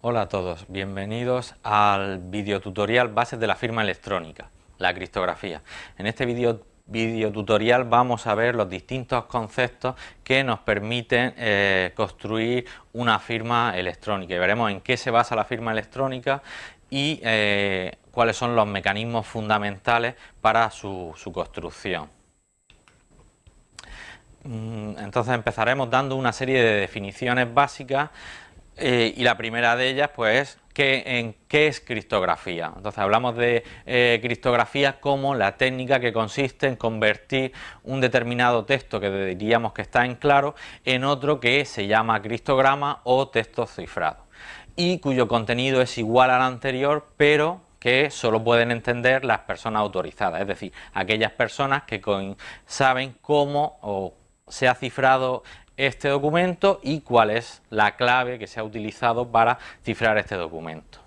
Hola a todos, bienvenidos al videotutorial Bases de la firma electrónica, la criptografía. En este video, tutorial vamos a ver los distintos conceptos que nos permiten eh, construir una firma electrónica y veremos en qué se basa la firma electrónica y eh, cuáles son los mecanismos fundamentales para su construcción. Mm, entonces empezaremos dando una serie de definiciones básicas eh, y la primera de ellas pues es en qué es criptografía. Entonces hablamos de eh, criptografía como la técnica que consiste en convertir un determinado texto que diríamos que está en claro en otro que se llama criptograma o texto cifrado y cuyo contenido es igual al anterior pero que solo pueden entender las personas autorizadas, es decir, aquellas personas que saben cómo se ha cifrado este documento y cuál es la clave que se ha utilizado para cifrar este documento.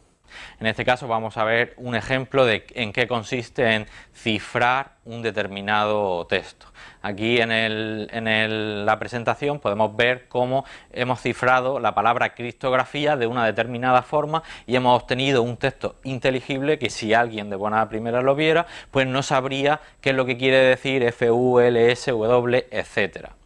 En este caso vamos a ver un ejemplo de en qué consiste en cifrar un determinado texto. Aquí en, la presentación podemos ver cómo hemos cifrado la palabra criptografía de una determinada forma y hemos obtenido un texto inteligible que si alguien de buena primera lo viera, pues no sabría qué es lo que quiere decir F, U, L, S, W, etcétera.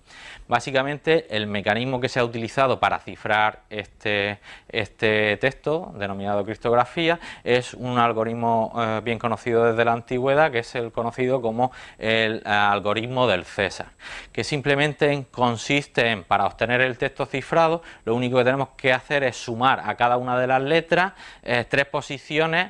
Básicamente el mecanismo que se ha utilizado para cifrar este, este texto, denominado criptografía, es un algoritmo eh, bien conocido desde la antigüedad, que es el conocido como el algoritmo del César, que simplemente consiste en, para obtener el texto cifrado, lo único que tenemos que hacer es sumar a cada una de las letras eh, tres posiciones,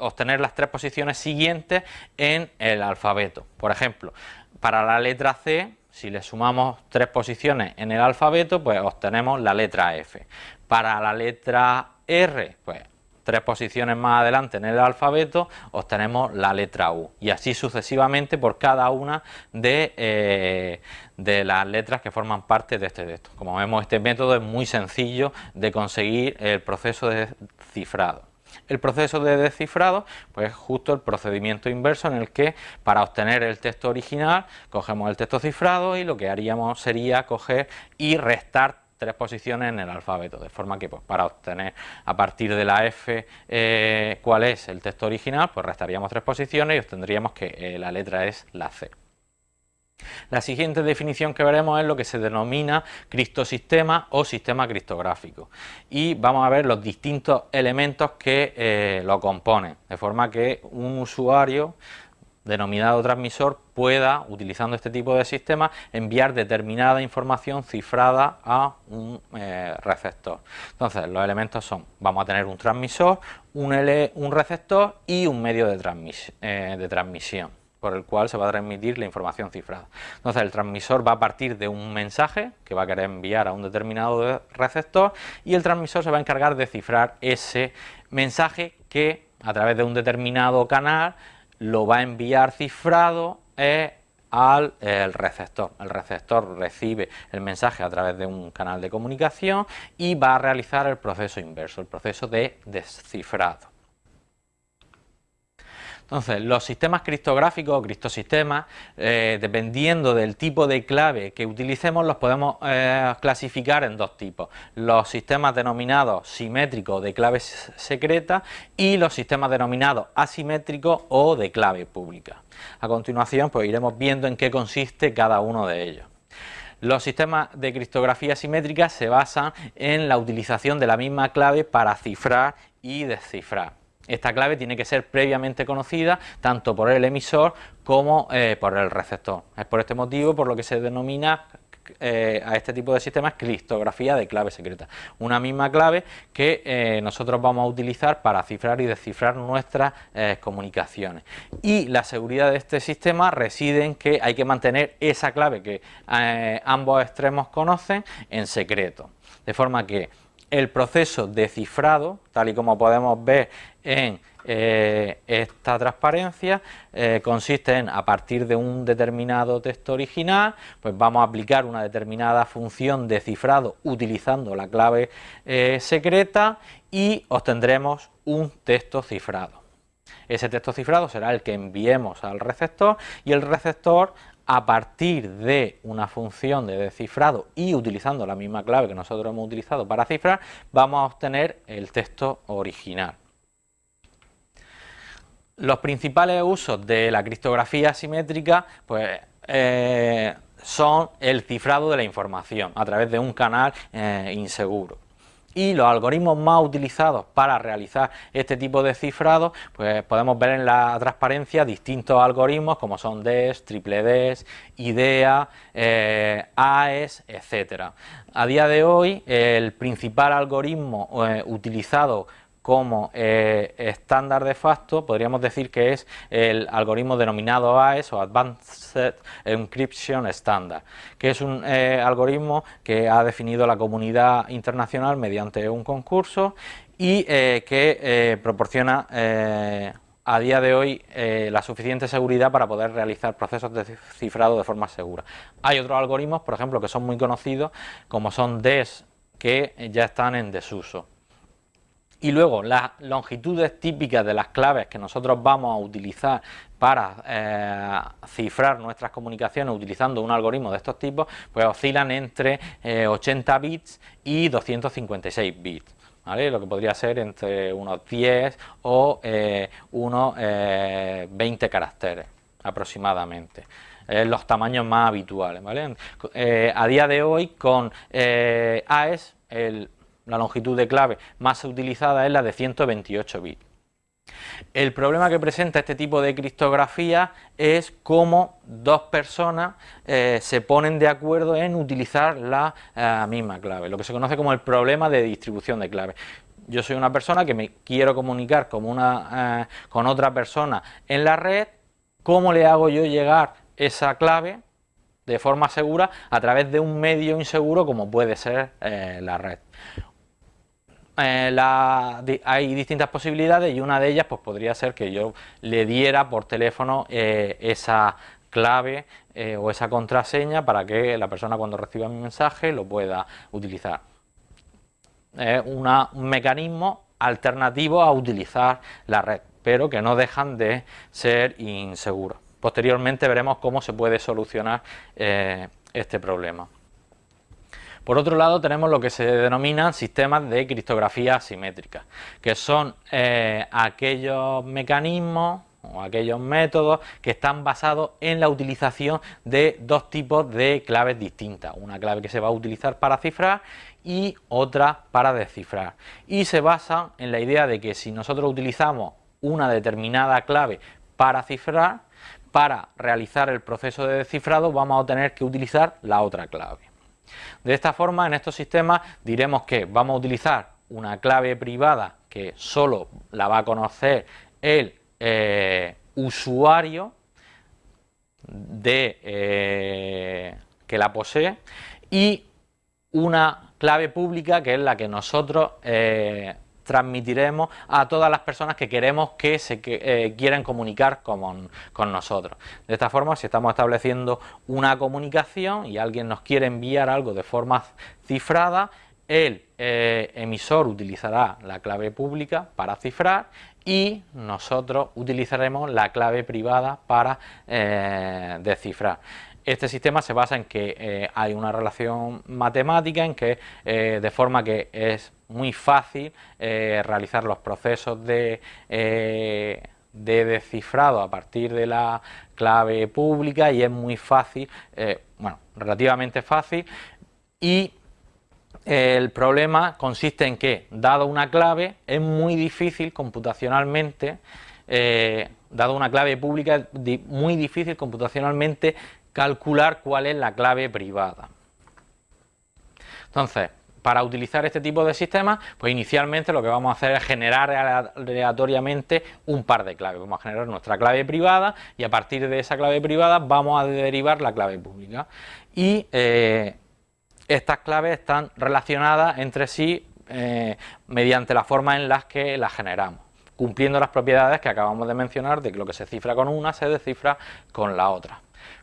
obtener las tres posiciones siguientes en el alfabeto. Por ejemplo, para la letra C si le sumamos tres posiciones en el alfabeto, pues obtenemos la letra F. Para la letra R, pues tres posiciones más adelante en el alfabeto, obtenemos la letra U. Y así sucesivamente por cada una de, eh, de las letras que forman parte de este texto. Como vemos, este método es muy sencillo de conseguir el proceso de cifrado. El proceso de descifrado, pues justo el procedimiento inverso en el que para obtener el texto original cogemos el texto cifrado y lo que haríamos sería coger y restar tres posiciones en el alfabeto, de forma que pues, para obtener a partir de la F eh, cuál es el texto original, pues restaríamos tres posiciones y obtendríamos que eh, la letra es la C. La siguiente definición que veremos es lo que se denomina criptosistema o sistema criptográfico y vamos a ver los distintos elementos que eh, lo componen, de forma que un usuario denominado transmisor pueda, utilizando este tipo de sistema, enviar determinada información cifrada a un eh, receptor. Entonces, los elementos son, vamos a tener un transmisor, un, receptor y un medio de, eh, de transmisión por el cual se va a transmitir la información cifrada. Entonces el transmisor va a partir de un mensaje que va a querer enviar a un determinado receptor y el transmisor se va a encargar de cifrar ese mensaje que a través de un determinado canal lo va a enviar cifrado eh, al receptor. El receptor recibe el mensaje a través de un canal de comunicación y va a realizar el proceso inverso, el proceso de descifrado. Entonces, los sistemas criptográficos o criptosistemas, eh, dependiendo del tipo de clave que utilicemos, los podemos eh, clasificar en dos tipos. Los sistemas denominados simétricos de clave secreta y los sistemas denominados asimétricos o de clave pública. A continuación, pues iremos viendo en qué consiste cada uno de ellos. Los sistemas de criptografía simétrica se basan en la utilización de la misma clave para cifrar y descifrar. Esta clave tiene que ser previamente conocida tanto por el emisor como eh, por el receptor. Es por este motivo por lo que se denomina eh, a este tipo de sistemas criptografía de clave secreta. Una misma clave que eh, nosotros vamos a utilizar para cifrar y descifrar nuestras comunicaciones. Y la seguridad de este sistema reside en que hay que mantener esa clave que ambos extremos conocen en secreto. De forma que el proceso de cifrado, tal y como podemos ver en eh, esta transparencia, eh, consiste en, a partir de un determinado texto original, pues vamos a aplicar una determinada función de cifrado utilizando la clave eh, secreta y obtendremos un texto cifrado. Ese texto cifrado será el que enviemos al receptor y el receptor a partir de una función de descifrado y utilizando la misma clave que nosotros hemos utilizado para cifrar, vamos a obtener el texto original. Los principales usos de la criptografía asimétrica pues, eh, son el cifrado de la información a través de un canal eh, inseguro y los algoritmos más utilizados para realizar este tipo de cifrado, pues podemos ver en la transparencia distintos algoritmos como son DES, triple DES, IDEA, eh, AES, etcétera. A día de hoy el principal algoritmo utilizado como eh, estándar de facto, podríamos decir que es el algoritmo denominado AES o Advanced Encryption Standard, que es un eh, algoritmo que ha definido la comunidad internacional mediante un concurso y eh, que proporciona a día de hoy la suficiente seguridad para poder realizar procesos de cifrado de forma segura. Hay otros algoritmos, por ejemplo, que son muy conocidos, como son DES, que ya están en desuso. Y luego las longitudes típicas de las claves que nosotros vamos a utilizar para eh, cifrar nuestras comunicaciones utilizando un algoritmo de estos tipos, pues oscilan entre 80 eh, bits y 256 bits. Lo que podría ser entre unos 10 o eh, unos 20 caracteres aproximadamente. los tamaños más habituales. a día de hoy con AES, el la longitud de clave más utilizada es la de 128 bits. El problema que presenta este tipo de criptografía es cómo dos personas eh, se ponen de acuerdo en utilizar la eh, misma clave, lo que se conoce como el problema de distribución de clave. Yo soy una persona que me quiero comunicar eh, con otra persona en la red, ¿cómo le hago yo llegar esa clave de forma segura a través de un medio inseguro como puede ser la red? Eh, hay distintas posibilidades y una de ellas pues podría ser que yo le diera por teléfono eh, esa clave eh, o esa contraseña para que la persona cuando reciba mi mensaje lo pueda utilizar. Es un mecanismo alternativo a utilizar la red, pero que no dejan de ser inseguros. Posteriormente veremos cómo se puede solucionar este problema. Por otro lado tenemos lo que se denominan sistemas de criptografía asimétrica, que son eh, aquellos mecanismos o aquellos métodos que están basados en la utilización de dos tipos de claves distintas, una clave que se va a utilizar para cifrar y otra para descifrar. Y se basan en la idea de que si nosotros utilizamos una determinada clave para cifrar, para realizar el proceso de descifrado vamos a tener que utilizar la otra clave. De esta forma, en estos sistemas diremos que vamos a utilizar una clave privada que solo la va a conocer el eh, usuario eh, que la posee y una clave pública que es la que nosotros eh, transmitiremos a todas las personas que queremos que se eh, quieran comunicar con, nosotros. De esta forma, si estamos estableciendo una comunicación y alguien nos quiere enviar algo de forma cifrada, el eh, emisor utilizará la clave pública para cifrar y nosotros utilizaremos la clave privada para eh, descifrar. Este sistema se basa en que hay una relación matemática, en que de forma que es muy fácil eh, realizar los procesos de, de, descifrado a partir de la clave pública y es muy fácil, bueno, relativamente fácil y el problema consiste en que, dado una clave, es muy difícil computacionalmente, dado una clave pública, muy difícil computacionalmente calcular cuál es la clave privada. Entonces, para utilizar este tipo de sistemas, pues inicialmente lo que vamos a hacer es generar aleatoriamente un par de claves. Vamos a generar nuestra clave privada y a partir de esa clave privada vamos a derivar la clave pública. Y eh, estas claves están relacionadas entre sí eh, mediante la forma en las que las generamos cumpliendo las propiedades que acabamos de mencionar de que lo que se cifra con una se descifra con la otra.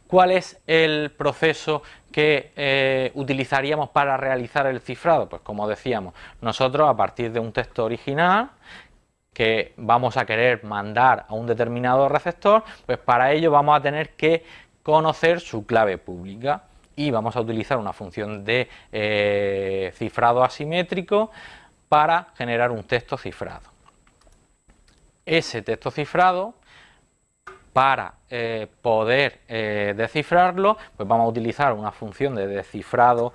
¿Cuál es el proceso que eh, utilizaríamos para realizar el cifrado? Pues como decíamos, nosotros a partir de un texto original que vamos a querer mandar a un determinado receptor, pues para ello vamos a tener que conocer su clave pública y vamos a utilizar una función de eh, cifrado asimétrico para generar un texto cifrado. Ese texto cifrado para eh, poder eh, descifrarlo, pues vamos a utilizar una función de descifrado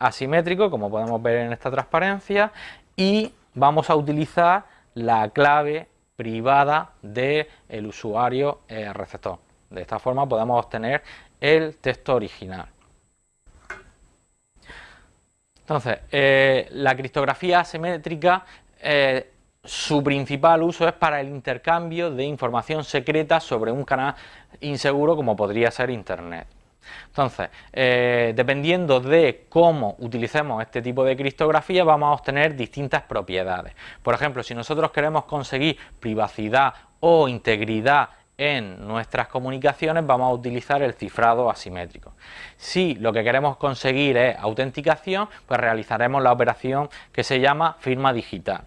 asimétrico, como podemos ver en esta transparencia, y vamos a utilizar la clave privada del usuario receptor. De esta forma podemos obtener el texto original. Entonces, eh, la criptografía asimétrica, eh, su principal uso es para el intercambio de información secreta sobre un canal inseguro como podría ser Internet. Entonces, eh, dependiendo de cómo utilicemos este tipo de criptografía, vamos a obtener distintas propiedades. Por ejemplo, si nosotros queremos conseguir privacidad o integridad en nuestras comunicaciones vamos a utilizar el cifrado asimétrico. Si lo que queremos conseguir es autenticación, pues realizaremos la operación que se llama firma digital.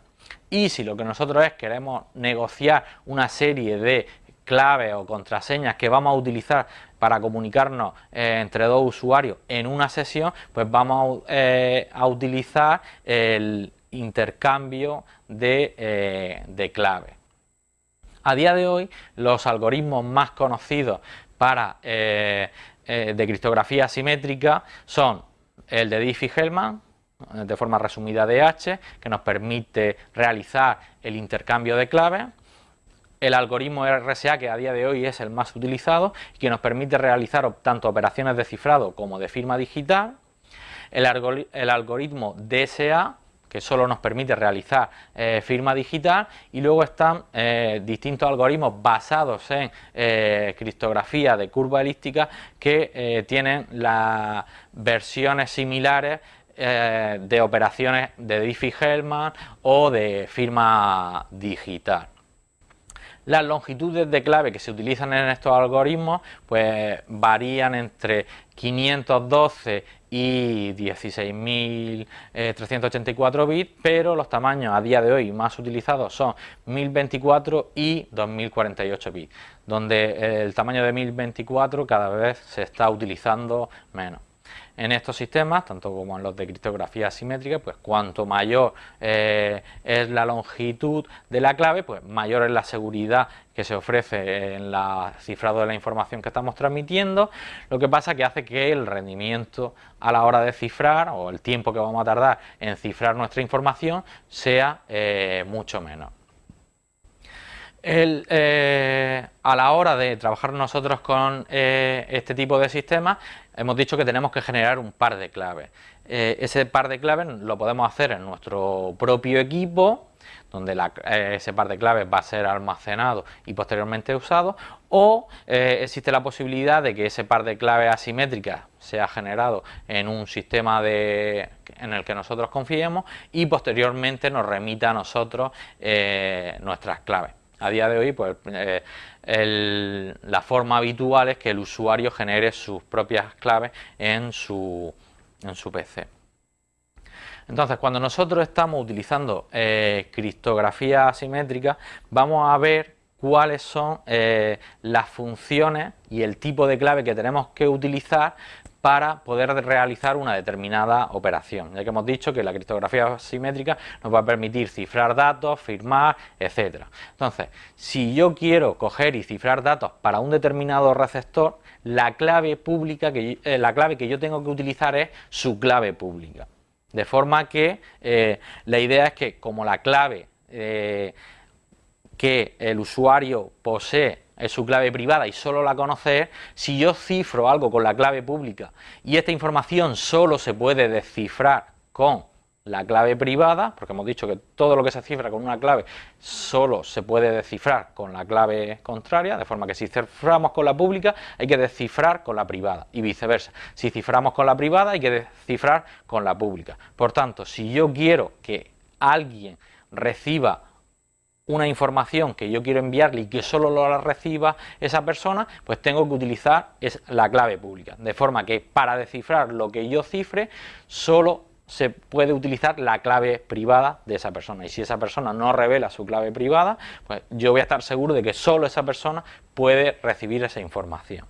Y si lo que nosotros es queremos negociar una serie de claves o contraseñas que vamos a utilizar para comunicarnos eh, entre dos usuarios en una sesión, pues vamos a, eh, utilizar el intercambio de, eh, de claves. A día de hoy, los algoritmos más conocidos para, de criptografía asimétrica son el de Diffie-Hellman, de forma resumida DH, que nos permite realizar el intercambio de claves, el algoritmo RSA, que a día de hoy es el más utilizado, y que nos permite realizar tanto operaciones de cifrado como de firma digital, el, algoritmo DSA, que solo nos permite realizar eh, firma digital. Y luego están eh, distintos algoritmos basados en eh, criptografía de curva elíptica que tienen las versiones similares de operaciones de Diffie-Hellman o de firma digital. Las longitudes de clave que se utilizan en estos algoritmos pues varían entre 512 y 16.384 bits, pero los tamaños a día de hoy más utilizados son 1024 y 2048 bits, donde el tamaño de 1024 cada vez se está utilizando menos. En estos sistemas, tanto como en los de criptografía asimétrica, pues cuanto mayor eh, es la longitud de la clave, pues mayor es la seguridad que se ofrece en la cifrado de la información que estamos transmitiendo, lo que pasa que hace que el rendimiento a la hora de cifrar o el tiempo que vamos a tardar en cifrar nuestra información sea eh, mucho Eh, a la hora de trabajar nosotros con este tipo de sistemas, hemos dicho que tenemos que generar un par de claves. Eh, ese par de claves lo podemos hacer en nuestro propio equipo, donde eh, ese par de claves va a ser almacenado y posteriormente usado, o eh, existe la posibilidad de que ese par de claves asimétricas sea generado en un sistema en el que nosotros confiemos y posteriormente nos remita a nosotros nuestras claves. A día de hoy, pues la forma habitual es que el usuario genere sus propias claves en su, en su PC. Entonces, cuando nosotros estamos utilizando eh, criptografía asimétrica, vamos a ver cuáles son eh, las funciones y el tipo de clave que tenemos que utilizar para poder realizar una determinada operación, ya que hemos dicho que la criptografía asimétrica nos va a permitir cifrar datos, firmar, etcétera. Entonces, si yo quiero coger y cifrar datos para un determinado receptor, la clave pública que eh, la clave que yo tengo que utilizar es su clave pública. De forma que eh, la idea es que como la clave eh, que el usuario posee es su clave privada y solo la conoce, si yo cifro algo con la clave pública y esta información solo se puede descifrar con la clave privada, porque hemos dicho que todo lo que se cifra con una clave solo se puede descifrar con la clave contraria, de forma que si ciframos con la pública hay que descifrar con la privada y viceversa. Si ciframos con la privada hay que descifrar con la pública. Por tanto, si yo quiero que alguien reciba una información que yo quiero enviarle y que solo lo reciba esa persona, pues tengo que utilizar la clave pública. De forma que para descifrar lo que yo cifre, solo se puede utilizar la clave privada de esa persona. Y si esa persona no revela su clave privada, pues yo voy a estar seguro de que solo esa persona puede recibir esa información.